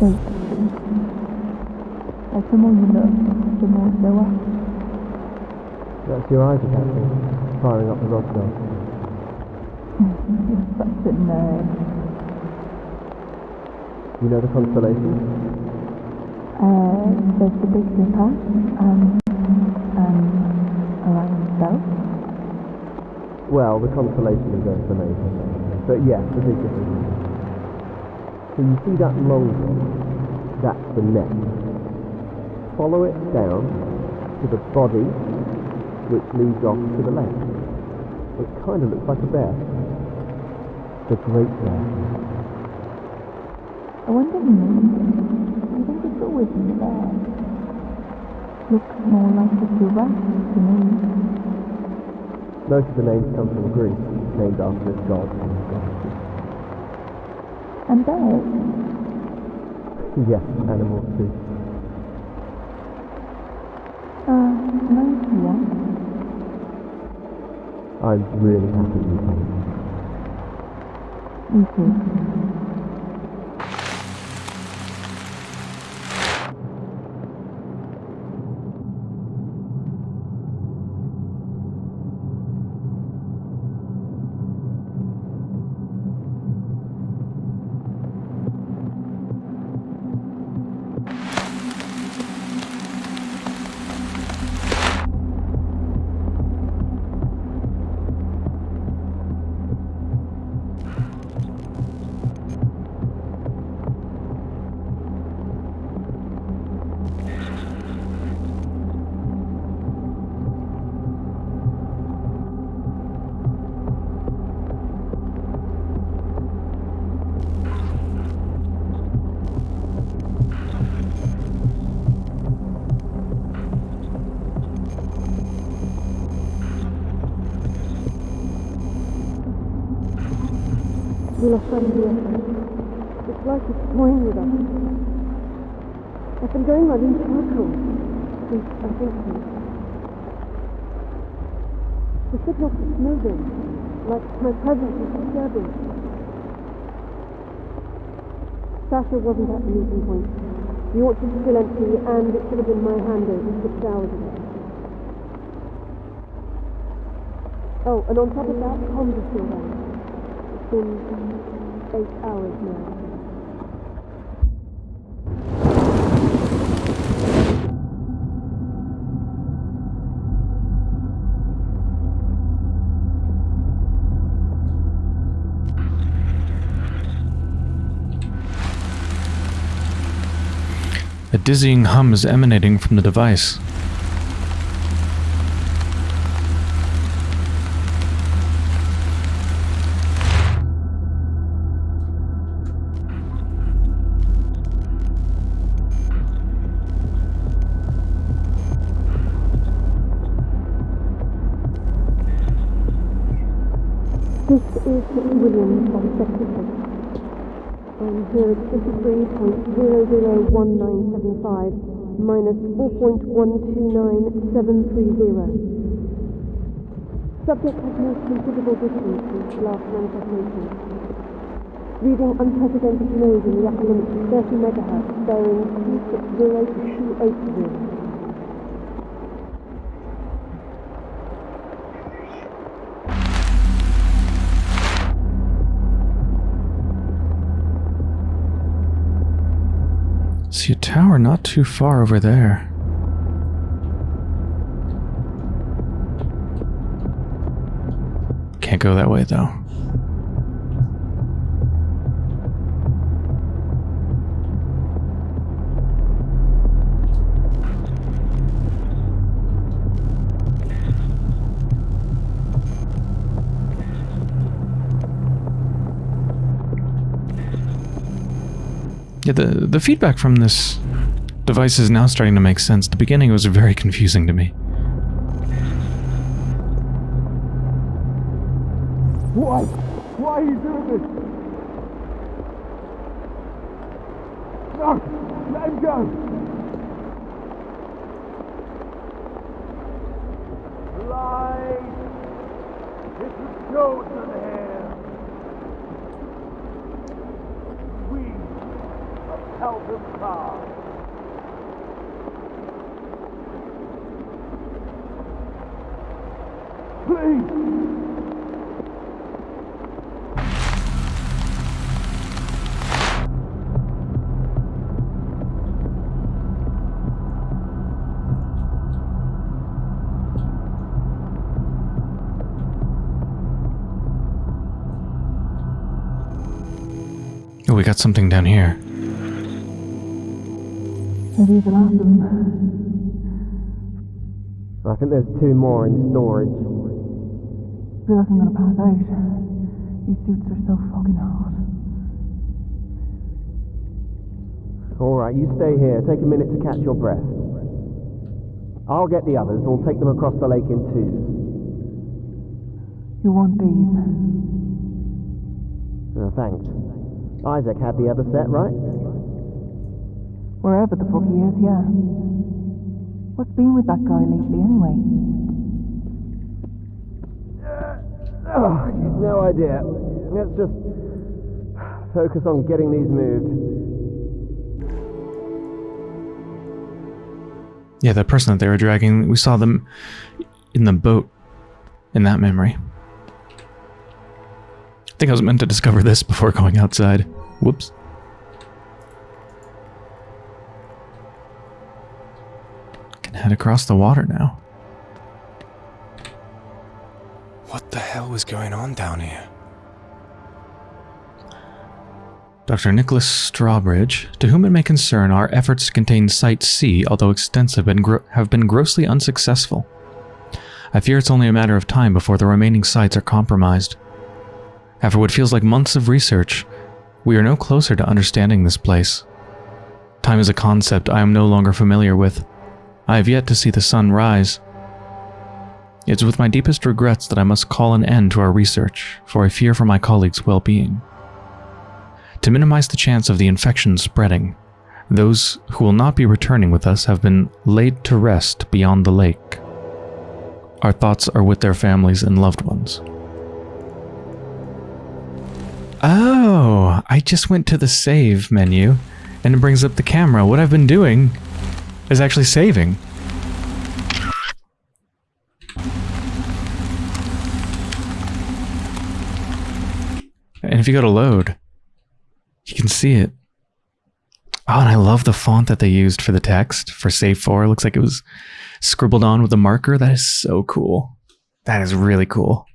Like the more you look, the more it go. That's your eyes attacking, firing up the rod gun. You're such a nerd. You know the constellations? Uh, there's the Big Dipper, um, um, Orion itself. Well, the constellation is Earth amazing. But yeah, the big difference. So you see that long one? That's the neck. Follow it down to the body, which leads off to the left. It kind of looks like a bear. The Great Bear. I wonder who named it. Do think it's always been there? Looks more like a giraffe to me. Most of the names come from Greece, named after and goddesses. And bears. Yes, animals too. Uh, nice one. I'm really happy you came. Me too. Lost sight of effort. It's like it's toying with us. I've been going around in circles since I think so. The signal keeps moving, like my presence is disturbing. Sasha wasn't at the meeting point. The orchard's still empty, and it should have been my handover six hours ago. Oh, and on top of that, comms are still down. Been eight hours now. A dizzying hum is emanating from the device. Um, is Mr. Williams Sector 6. I'm here at 53.001975 minus 4.129730. Subject has moved considerable distance since last manifestation. Reading unprecedented noise in the upper limit of 30 megahertz, bearing 260 to 280. See a tower not too far over there. Can't go that way though. Yeah, the, the feedback from this device is now starting to make sense. The beginning was very confusing to me. Why? Why are you doing this? No! Let him go! Light! This is chosen Oh, we got something down here. Maybe the last of them. I think there's two more in storage. I feel like I'm gonna pass out. These suits are so fucking hot. Alright, you stay here. Take a minute to catch your breath. I'll get the others. We'll take them across the lake in twos. You want these? Uh, thanks. Isaac had the other set, right? Wherever the fuck he is, yeah. What's been with that guy lately, anyway? Uh, oh, no idea. Let's just focus on getting these moved. Yeah, that person that they were dragging, we saw them in the boat in that memory. I think I was meant to discover this before going outside. Whoops. Can head across the water now. What the hell was going on down here? Dr. Nicholas Strawbridge, to whom it may concern, our efforts to contain Site C, although extensive, and gro- have been grossly unsuccessful. I fear it's only a matter of time before the remaining sites are compromised. After what feels like months of research, we are no closer to understanding this place. Time is a concept I am no longer familiar with. I have yet to see the sun rise. It's with my deepest regrets that I must call an end to our research, for I fear for my colleagues' well-being. To minimize the chance of the infection spreading, those who will not be returning with us have been laid to rest beyond the lake. Our thoughts are with their families and loved ones. Oh, I just went to the save menu and it brings up the camera. What I've been doing is actually saving. And if you go to load, you can see it. Oh, and I love the font that they used for the text for save for. It looks like it was scribbled on with a marker. That is so cool. That is really cool.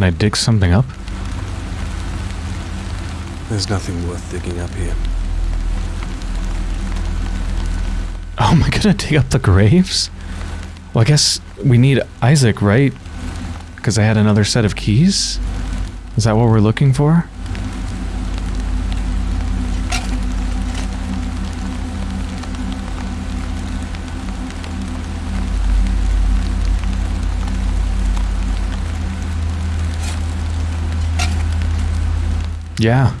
Can I dig something up? There's nothing worth digging up here. Oh, am I gonna dig up the graves? Well, I guess we need Isaac, right? Because I had another set of keys? Is that what we're looking for? Yeah.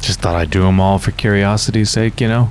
Just thought I'd do them all for curiosity's sake, you know?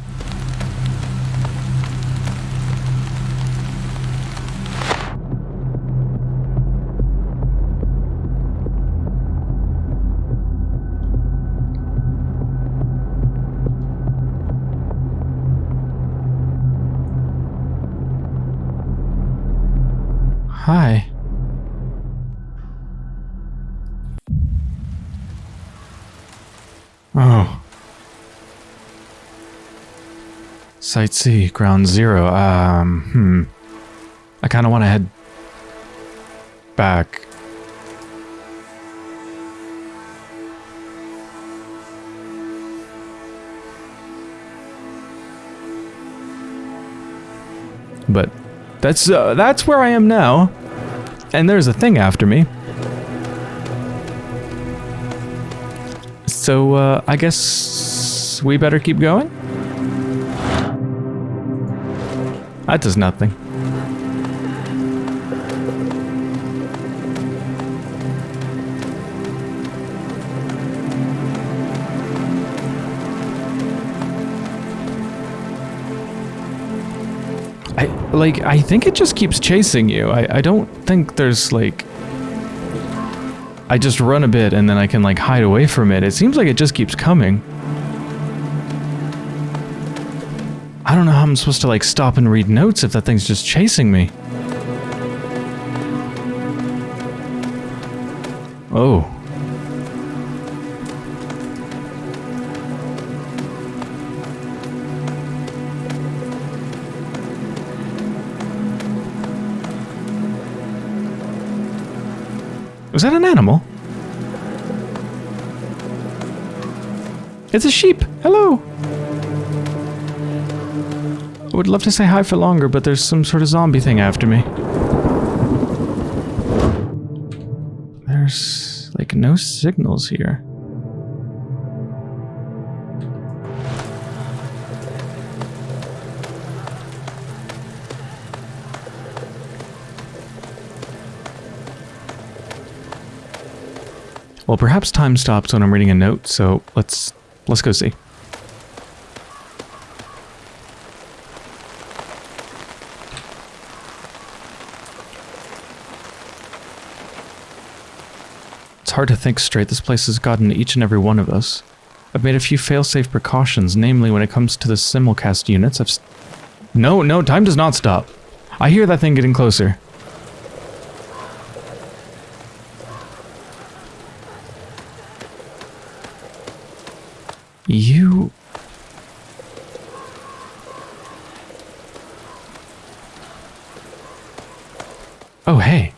Site C, ground zero. Um, hmm. I kind of want to head back. But that's uh, that's where I am now. And there's a thing after me. So uh, I guess we better keep going. That does nothing. I like I think it just keeps chasing you. I, I don't think there's like I just run a bit and then I can like hide away from it. It seems like it just keeps coming. I don't know how I'm supposed to like stop and read notes if that thing's just chasing me. Oh. Was that an animal? It's a sheep. Hello. Would love to say hi for longer, but there's some sort of zombie thing after me. There's like no signals here. Well, perhaps time stops when I'm reading a note, so let's let's go see. It's hard to think straight. This place has gotten each and every one of us. I've made a few fail-safe precautions, namely when it comes to the simulcast units. I've... No, no, time does not stop. I hear that thing getting closer. You... Oh, hey.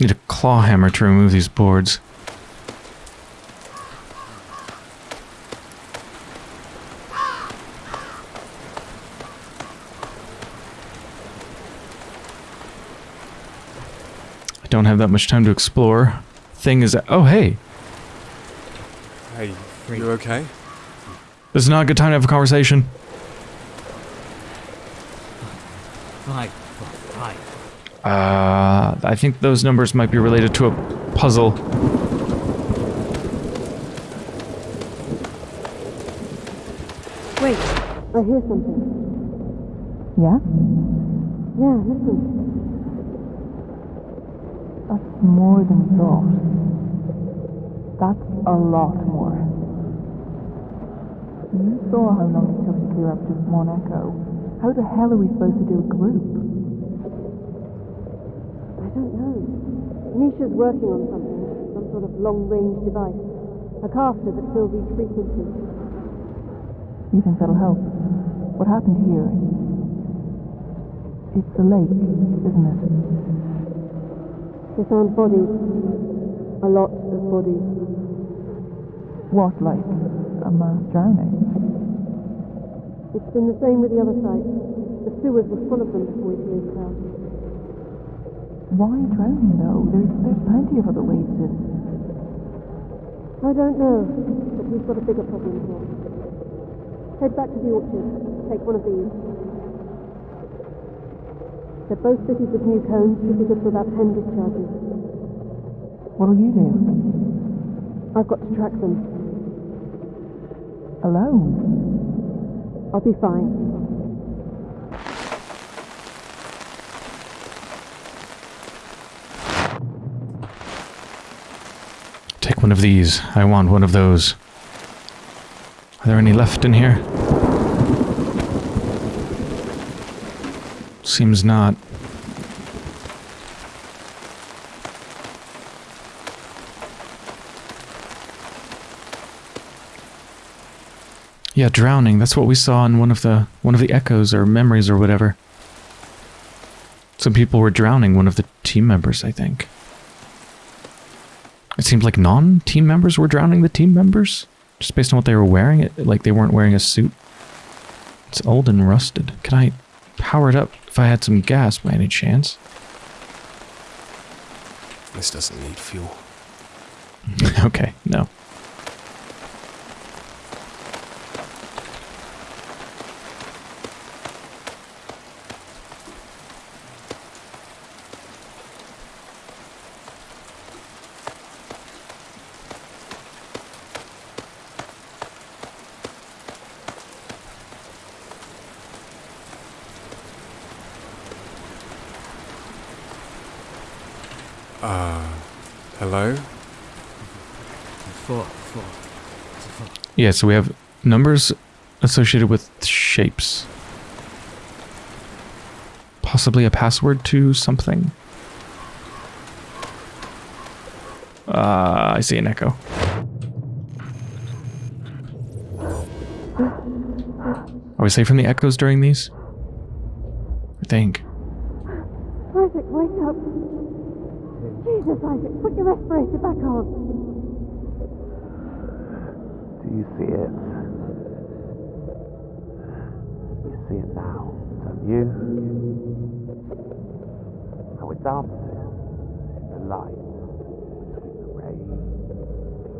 Need a claw hammer to remove these boards. I don't have that much time to explore. Thing is, oh hey, Hey, you okay? this is not a good time to have a conversation. Uh, I think those numbers might be related to a puzzle. Wait, I hear something. Yeah? Yeah, listen. That's more than we thought. That's a lot more. You saw how long it took to clear up just one echo. How the hell are we supposed to do a group? I don't know. Nisha's working on something, some sort of long-range device. A caster that fills each frequency. You think that'll help? What happened here? It's a lake, isn't it? They found bodies. A lot of bodies. What, like a mass drowning? It's been the same with the other sites. The sewers were full of them before we cleared the house. Why drowning though? There's there's plenty of other ways to I don't know, but we've got a bigger problem here. Head back to the orchard. Take one of these. They're both fitted with new cones, should be good for about 10 discharges. What'll you do? I've got to track them. Alone? I'll be fine. Take one of these. I want one of those. Are there any left in here? Seems not. Yeah, drowning. That's what we saw in one of the one of the echoes or memories or whatever. Some people were drowning, one of the team members, I think. It seemed like non-team members were drowning the team members, just based on what they were wearing. It like they weren't wearing a suit. It's old and rusted. Can I power it up if I had some gas by any chance? This doesn't need fuel. okay, no. Hello? Four, four, four. Yeah, so we have numbers associated with shapes. Possibly a password to something. Uh, I see an echo. Are we safe from the echoes during these? I think. Isaac, wake up! Jesus, Put back on! Do you see it? You see it now, don't you? How it dances in the light between the rain,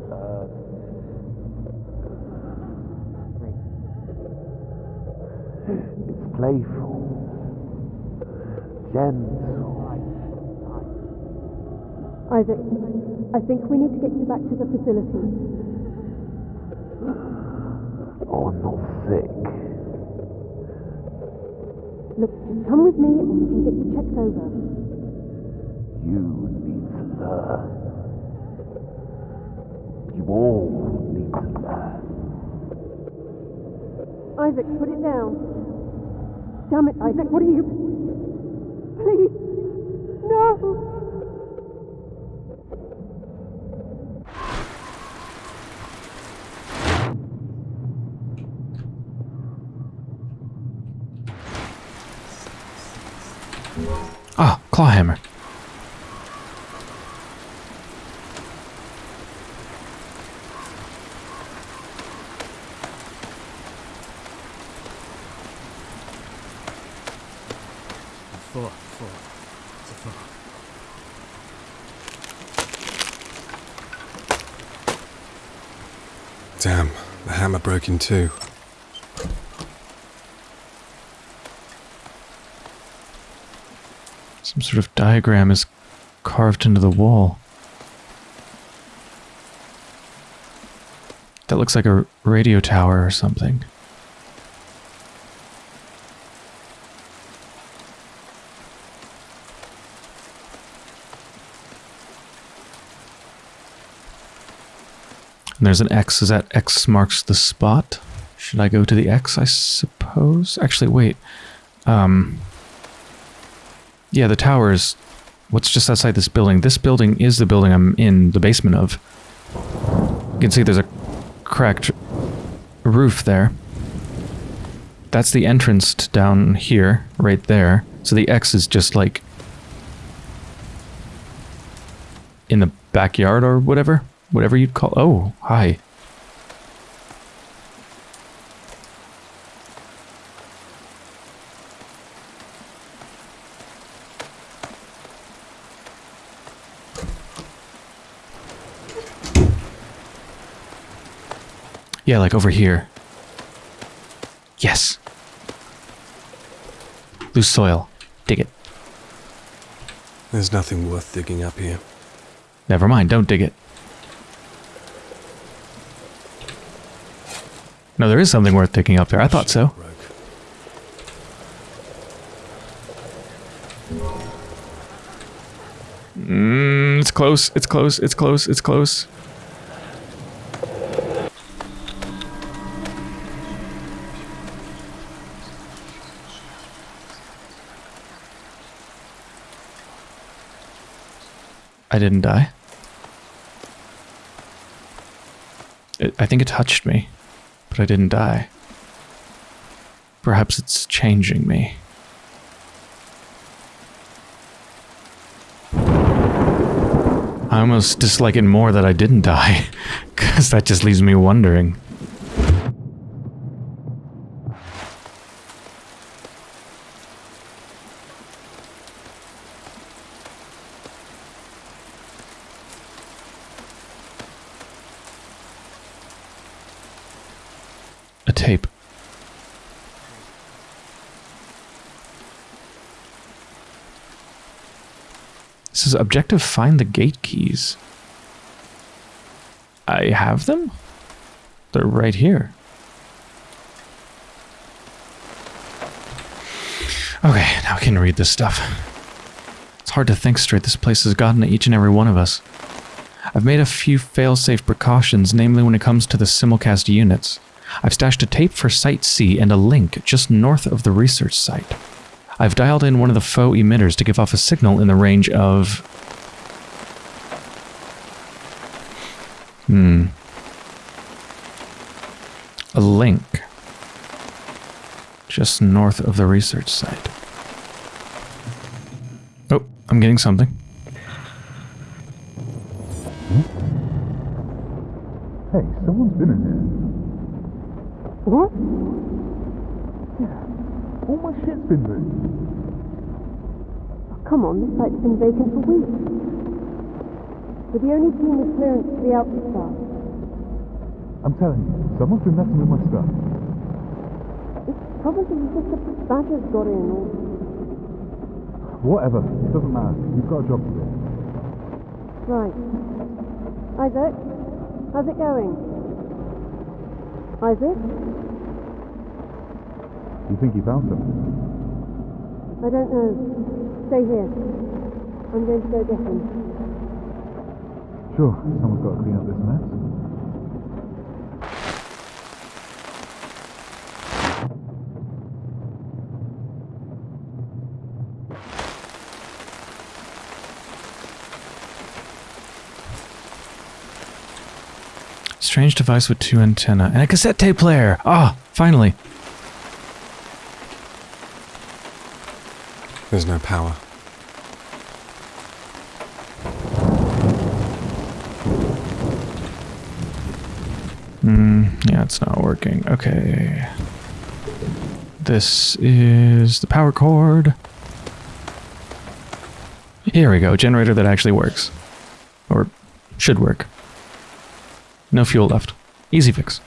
the earth. It's playful, gentle. Isaac, I think we need to get you back to the facility. Oh, I'm not sick. Look, just come with me and we can get you checked over. You need to learn. You all need to learn. Isaac, put it down. Damn it, Isaac, what are you... Please! No! Ah, clawhammer. Four, four, four. Damn, the hammer broke in two. Some sort of diagram is carved into the wall. That looks like a radio tower or something. And there's an X. Is that X marks the spot? Should I go to the X, I suppose? Actually, wait. Um, yeah, the tower is what's just outside this building. This building is the building I'm in the basement of. You can see there's a cracked roof there. That's the entrance down here, right there. So the X is just like in the backyard or whatever. Whatever you'd call. Oh, hi. Yeah, like over here. Yes. Loose soil. Dig it. There's nothing worth digging up here. Never mind, don't dig it. No, there is something worth digging up there. I thought so. Mm, it's close, it's close, it's close, it's close. I didn't die. It, I think it touched me, but I didn't die. Perhaps it's changing me. I almost dislike it more that I didn't die, because that just leaves me wondering. A tape. This is objective find the gate keys. I have them? They're right here. Okay, now I can read this stuff. It's hard to think straight. This place has gotten to each and every one of us. I've made a few fail-safe precautions, namely when it comes to the simulcast units. I've stashed a tape for Site C and a link just north of the research site. I've dialed in one of the faux emitters to give off a signal in the range of... Hmm. A link. Just north of the research site. Oh, I'm getting something. Hey, someone's been in here. What? All my shit's been moved. Oh, come on, this site's been vacant for weeks. We're the only team with clearance to the Alpha Star. I'm telling you, someone's been messing with my stuff. It's probably just a badger's got in, or Whatever, it doesn't matter. You've got a job to do. Right. Isaac, how's it going? Isaac? You think you found something? I don't know. Stay here. I'm going to go get him. Sure, someone's got to clean up this mess. Strange device with two antenna and a cassette tape player. Ah, finally. There's no power. Hmm, yeah, it's not working. Okay. This is the power cord. Here we go. Generator that actually works. Or should work. No fuel left. Easy fix.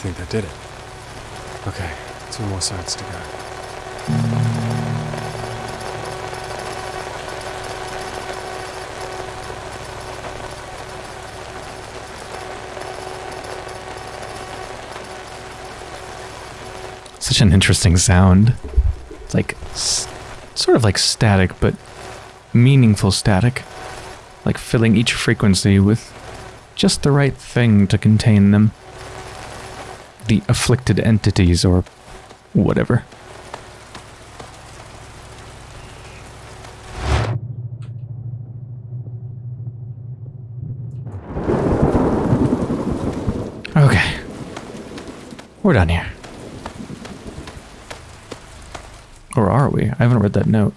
Think that did it. Okay, two more sides to go. Such an interesting sound. It's like sort of like static, but meaningful static. Like filling each frequency with just the right thing to contain them. The afflicted entities or whatever. Okay. We're done here. Or are we? I haven't read that note.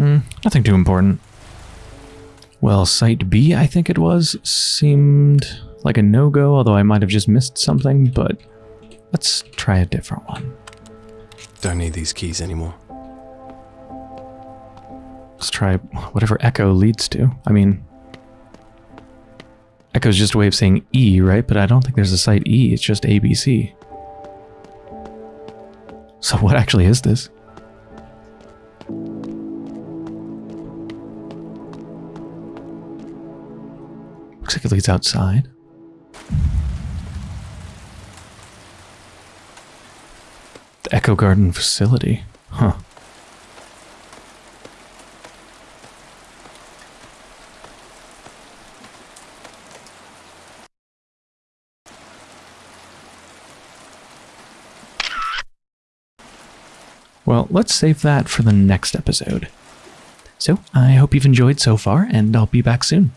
Hmm, nothing too important. Well, Site B, I think it was, seemed like a no-go, although I might have just missed something, but let's try a different one. Don't need these keys anymore. Let's try whatever Echo leads to. I mean, Echo's just a way of saying E, right? But I don't think there's a site E, it's just ABC. So what actually is this? Looks like it leads outside. The Echo Garden facility. Huh. Well, let's save that for the next episode. So, I hope you've enjoyed so far, and I'll be back soon.